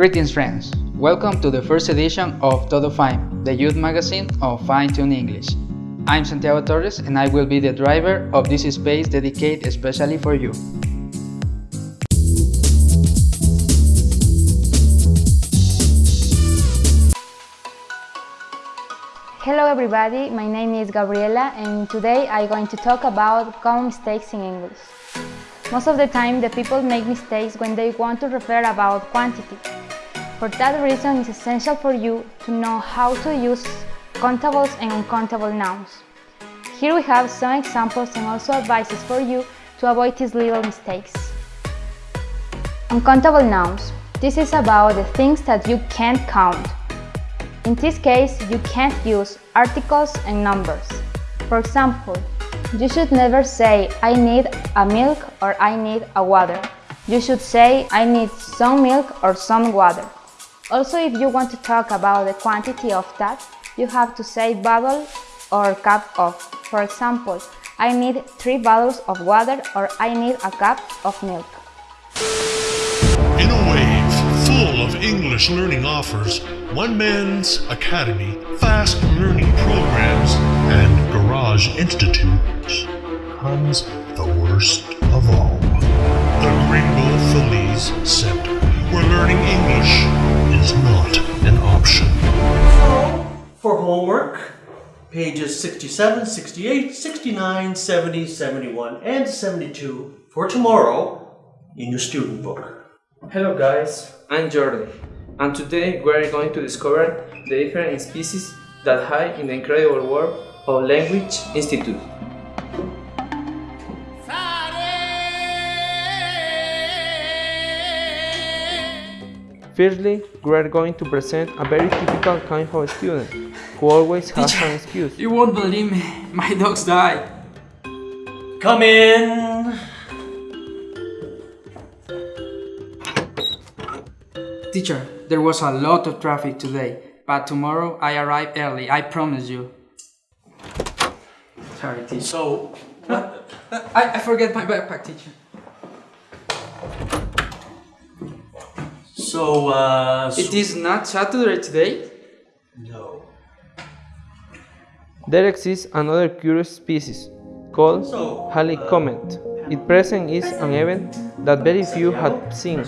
Greetings friends, welcome to the first edition of Todo Fine, the youth magazine of Fine Tune English. I'm Santiago Torres and I will be the driver of this space dedicated especially for you. Hello everybody, my name is Gabriela and today I'm going to talk about common mistakes in English. Most of the time the people make mistakes when they want to refer about quantity. For that reason it's essential for you to know how to use countables and uncountable nouns. Here we have some examples and also advices for you to avoid these little mistakes. Uncountable nouns. This is about the things that you can't count. In this case, you can't use articles and numbers. For example, you should never say I need a milk or I need a water. You should say I need some milk or some water. Also, if you want to talk about the quantity of that, you have to say bottle or cup of. For example, I need three bottles of water or I need a cup of milk. In a wave full of English learning offers, One Man's Academy, fast learning programs, and garage institutes comes the worst of all. The Gringo Feliz Center, where learning English is not an option. So, for homework, pages 67, 68, 69, 70, 71, and 72 for tomorrow in your student book. Hello guys, I'm Jordi, and today we are going to discover the different species that hide in the incredible world of Language Institute. Firstly, we are going to present a very typical kind of student who always has an excuse. You won't believe me, my dogs died. Come in! Teacher, there was a lot of traffic today, but tomorrow I arrive early, I promise you. Sorry, teacher. So, what? I, I forget my backpack, teacher. So, uh. It is not Saturday today? No. There exists another curious species called So, Halley uh, Comet. Its present is an event that very few have seen.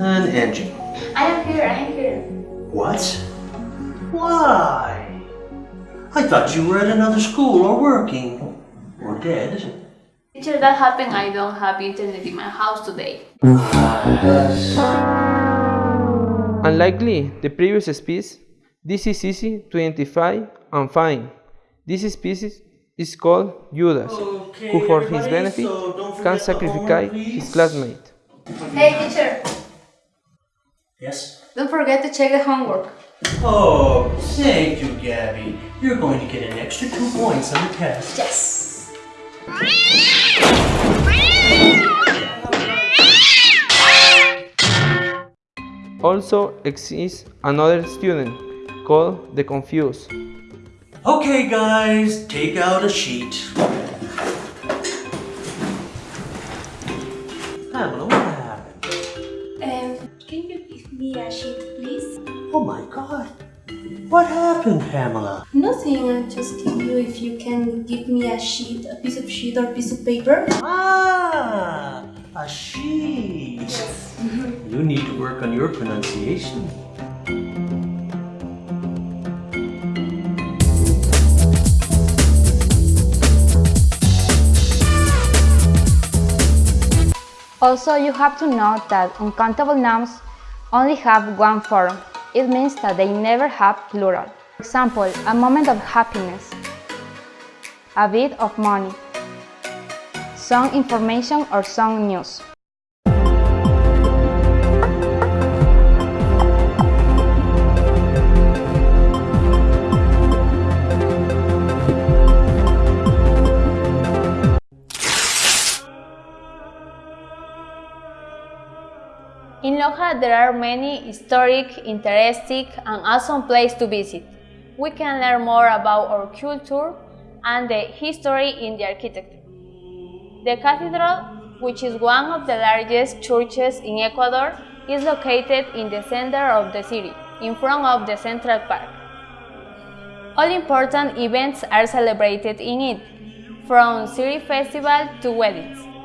And Angie. I am here, I am here. What? Why? I thought you were at another school or working. Or dead. Teacher, that happened. I don't have internet in my house today. Unlikely the previous species, this is easy to identify and find. This species is called Judas, Okay, who for his benefit so can sacrifice homework, his please. classmate. Hey, teacher, Yes? don't forget to check the homework. Oh, thank you, Gabby. You're going to get an extra two points on the test. Yes. Also exists another student called the confused. Okay, guys, take out a sheet. Pamela, what happened? Um, can you give me a sheet, please? Oh my god. What happened, Pamela? Nothing, I'll just give you if you can give me a sheet, a piece of sheet or piece of paper. Ah, a sheet. Yes. You need to work on your pronunciation. Also, you have to note that uncountable nouns only have one form. It means that they never have plural. For example, a moment of happiness, a bit of money, some information or some news. In Loja, there are many historic, interesting, and awesome places to visit. We can learn more about our culture and the history in the architecture. The cathedral, which is one of the largest churches in Ecuador, is located in the center of the city, in front of the Central Park. All important events are celebrated in it, from city festival to weddings.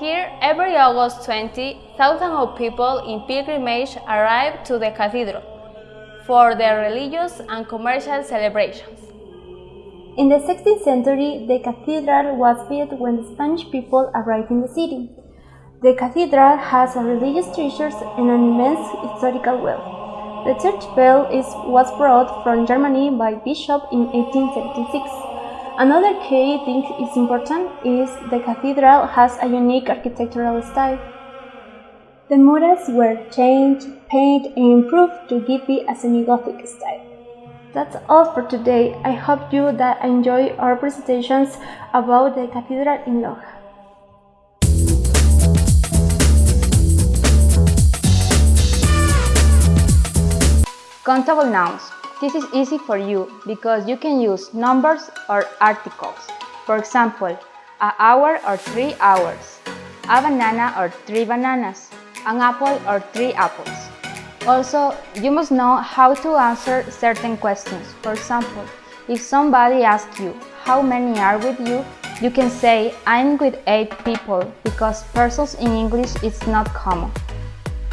Here, every August 20, thousands of people in pilgrimage arrive to the cathedral for their religious and commercial celebrations. In the 16th century, the cathedral was built when the Spanish people arrived in the city. The cathedral has religious treasures and an immense historical wealth. The church bell is, was brought from Germany by Bishop in 1876. Another key thing is important is the cathedral has a unique architectural style. The murals were changed, painted, and improved to give it a semi-Gothic style. That's all for today. I hope you that enjoy our presentations about the cathedral in Loja. Countable nouns. This is easy for you because you can use numbers or articles. For example, a hour or three hours, a banana or three bananas, an apple or three apples. Also, you must know how to answer certain questions. For example, if somebody asks you how many are with you, you can say I'm with 8 people because persons in English is not common.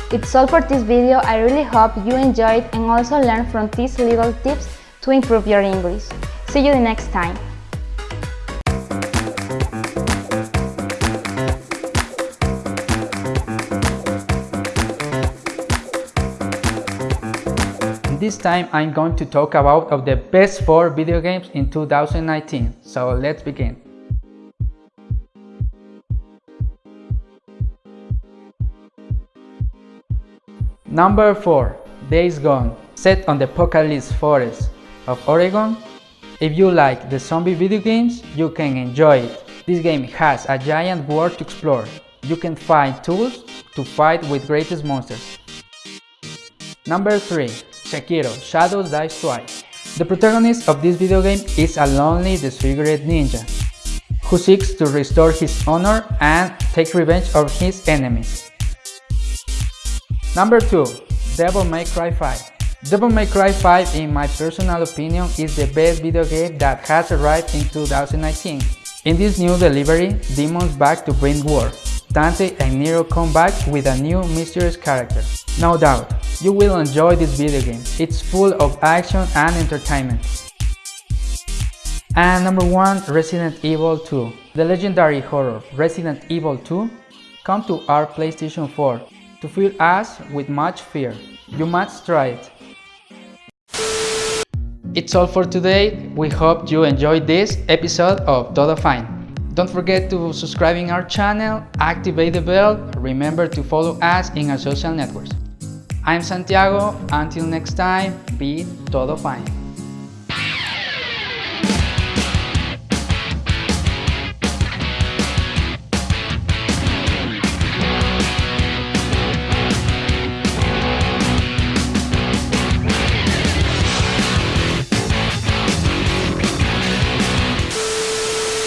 It's all for this video, I really hope you enjoyed and also learned from these little tips to improve your English. See you the next time! This time I'm going to talk about of the best 4 video games in 2019, so let's begin. Number 4. Days Gone, set on the Apocalypse Forest of Oregon. If you like the zombie video games, you can enjoy it. This game has a giant world to explore. You can find tools to fight with greatest monsters. Number 3. Sekiro Shadows Die Twice. The protagonist of this video game is a lonely, disfigured ninja who seeks to restore his honor and take revenge of his enemies. Number 2. Devil May Cry 5 Devil May Cry 5 in my personal opinion is the best video game that has arrived in 2019. In this new delivery, demons back to bring war. Dante and Nero come back with a new mysterious character. No doubt, you will enjoy this video game. It's full of action and entertainment. And number 1 Resident Evil 2 The legendary horror Resident Evil 2 come to our PlayStation 4 to fill us with much fear. You must try it. It's all for today. We hope you enjoyed this episode of Todo Fine. Don't forget to subscribe in our channel, activate the bell, remember to follow us in our social networks. I'm Santiago, until next time, be todo fine.